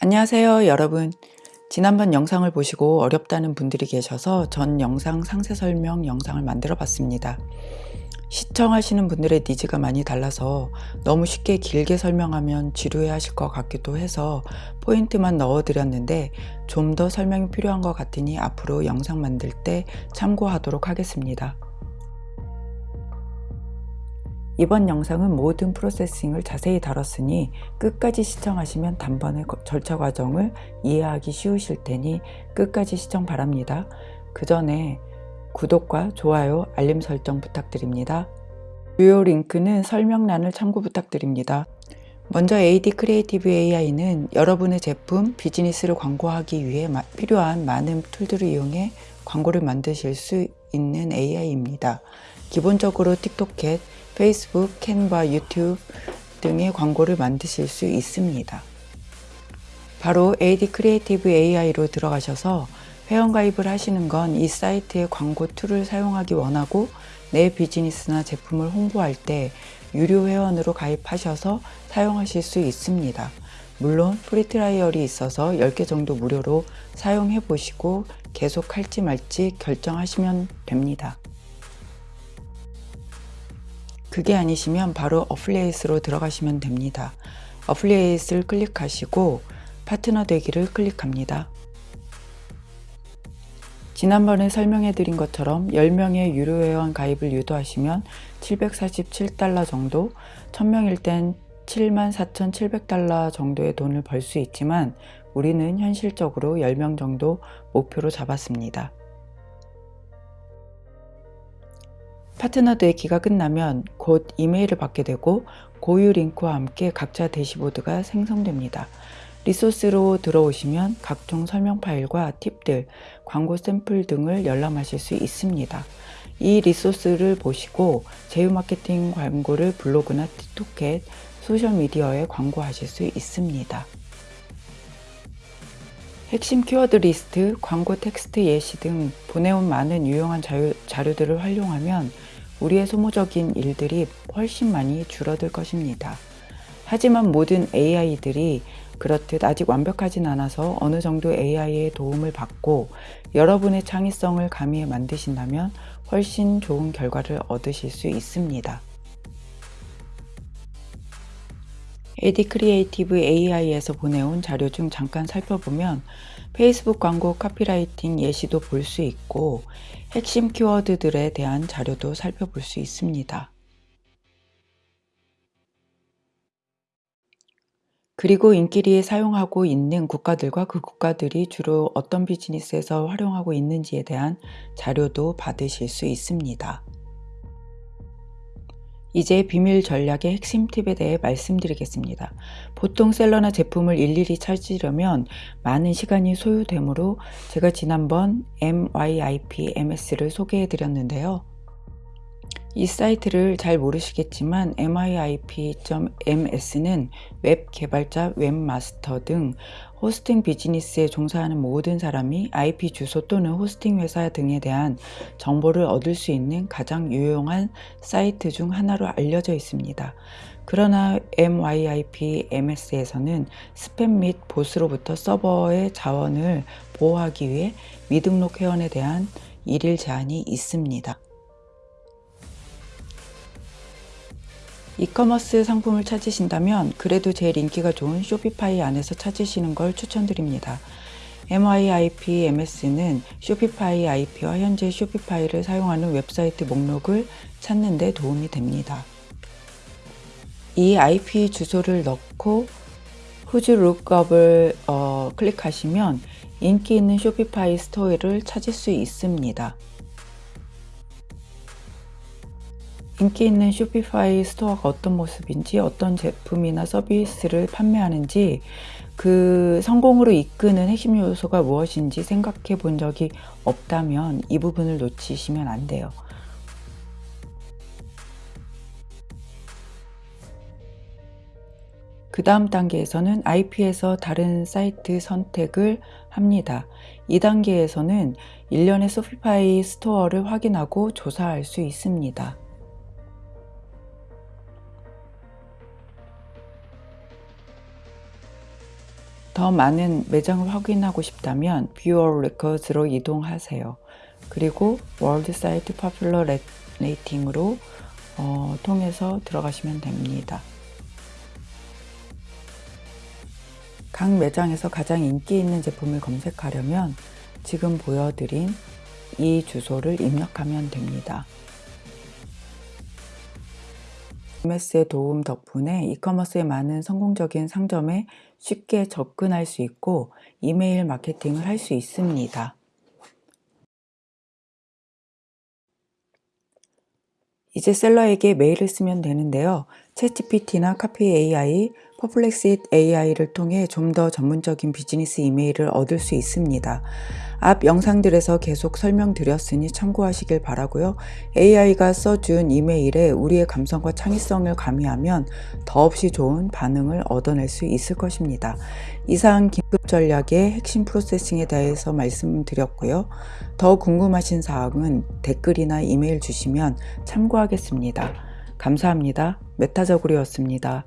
안녕하세요 여러분. 지난번 영상을 보시고 어렵다는 분들이 계셔서 전 영상 상세 설명 영상을 만들어 봤습니다. 시청하시는 분들의 니즈가 많이 달라서 너무 쉽게 길게 설명하면 지루해 하실 것 같기도 해서 포인트만 넣어 드렸는데 좀 더 설명이 필요한 것 같으니 앞으로 영상 만들 때 참고하도록 하겠습니다 이번 영상은 모든 프로세싱을 자세히 다뤘으니 끝까지 시청하시면 단번에 절차 과정을 이해하기 쉬우실 테니 끝까지 시청 바랍니다. 그 전에 구독과 좋아요, 알림 설정 부탁드립니다. 주요 링크는 설명란을 참고 부탁드립니다. 먼저 AD Creative AI는 여러분의 제품, 비즈니스를 광고하기 위해 필요한 많은 툴들을 이용해 광고를 만드실 수 있는 AI입니다. 기본적으로 틱톡캣, 페이스북, 캔바, 유튜브 등의 광고를 만드실 수 있습니다. 바로 AD Creative AI로 들어가셔서 회원가입을 하시는 건 이 사이트의 광고 툴을 사용하기 원하고 내 비즈니스나 제품을 홍보할 때 유료 회원으로 가입하셔서 사용하실 수 있습니다. 물론 free trial이 있어서 10개 정도 무료로 사용해 보시고 계속 할지 말지 결정하시면 됩니다. 그게 아니시면 바로 affiliate로 들어가시면 됩니다. affiliate를 클릭하시고 파트너 되기를 클릭합니다. 지난번에 설명해 드린 것처럼 10명의 유료 회원 가입을 유도하시면 747달러 정도, 1000명일 땐 74,700달러 정도의 돈을 벌 수 있지만 우리는 현실적으로 10명 정도 목표로 잡았습니다. 파트너 되기가 끝나면 곧 이메일을 받게 되고 고유 링크와 함께 각자 대시보드가 생성됩니다. resource로 들어오시면 각종 설명 파일과 팁들, 광고 샘플 등을 열람하실 수 있습니다. 이 resource를 보시고 제휴 마케팅 광고를 블로그나 틱톡 소셜미디어에 광고하실 수 있습니다. 핵심 키워드 리스트, 광고 텍스트 예시 등 보내온 많은 유용한 자료, 자료들을 활용하면 우리의 소모적인 일들이 훨씬 많이 줄어들 것입니다. 하지만 모든 AI들이 그렇듯 아직 완벽하진 않아서 어느 정도 AI의 도움을 받고 여러분의 창의성을 가미해 만드신다면 훨씬 좋은 결과를 얻으실 수 있습니다. AD Creative AI에서 보내온 자료 중 잠깐 살펴보면 페이스북 광고 카피라이팅 예시도 볼 수 있고 핵심 키워드들에 대한 자료도 살펴볼 수 있습니다. 그리고 인기리에 사용하고 있는 국가들과 그 국가들이 주로 어떤 비즈니스에서 활용하고 있는지에 대한 자료도 받으실 수 있습니다. 이제 비밀 전략의 핵심 팁에 대해 말씀드리겠습니다. 보통 셀러나 제품을 일일이 찾으려면 많은 시간이 소요되므로 제가 지난번 MYIP MS를 소개해 드렸는데요. 이 사이트를 잘 모르시겠지만 MYIP.MS는 웹 개발자, 웹마스터 등 호스팅 비즈니스에 종사하는 모든 사람이 IP 주소 또는 호스팅 회사 등에 대한 정보를 얻을 수 있는 가장 유용한 사이트 중 하나로 알려져 있습니다. 그러나 MYIP MS에서는 스팸 및 bots로부터 서버의 자원을 보호하기 위해 미등록 회원에 대한 일일 제한이 있습니다. 이커머스 상품을 찾으신다면 그래도 제일 인기가 좋은 쇼피파이 안에서 찾으시는 걸 추천드립니다. MYIP MS는 쇼피파이 IP와 현재 쇼피파이를 사용하는 웹사이트 목록을 찾는 데 도움이 됩니다. 이 IP 주소를 넣고 Whois Lookup을 어, 클릭하시면 인기 있는 쇼피파이 스토어를 찾을 수 있습니다. 인기 있는 쇼피파이 스토어가 어떤 모습인지 어떤 제품이나 서비스를 판매하는지 그 성공으로 이끄는 핵심 요소가 무엇인지 생각해 본 적이 없다면 이 부분을 놓치시면 안 돼요. 그 다음 단계에서는 IP에서 다른 사이트 선택을 합니다. 이 단계에서는 일련의 쇼피파이 스토어를 확인하고 조사할 수 있습니다. 더 많은 매장을 확인하고 싶다면 All Records로 이동하세요. 그리고 World Site Popular Rating으로 어, 통해서 들어가시면 됩니다. 각 매장에서 가장 인기 있는 제품을 검색하려면 지금 보여드린 이 주소를 입력하면 됩니다. MS의 도움 덕분에 이커머스의 많은 성공적인 상점에 쉽게 접근할 수 있고 이메일 마케팅을 할 수 있습니다. 이제 셀러에게 메일을 쓰면 되는데요. 챗GPT나 Copy AI, Perplexity AI를 통해 좀 더 전문적인 비즈니스 이메일을 얻을 수 있습니다. 앞 영상들에서 계속 설명드렸으니 참고하시길 바라고요. AI가 써준 이메일에 우리의 감성과 창의성을 가미하면 더없이 좋은 반응을 얻어낼 수 있을 것입니다. 이상 긴급 전략의 핵심 processing에 대해서 말씀드렸고요. 더 궁금하신 사항은 댓글이나 이메일 주시면 참고하겠습니다. 감사합니다. 메타저구리였습니다.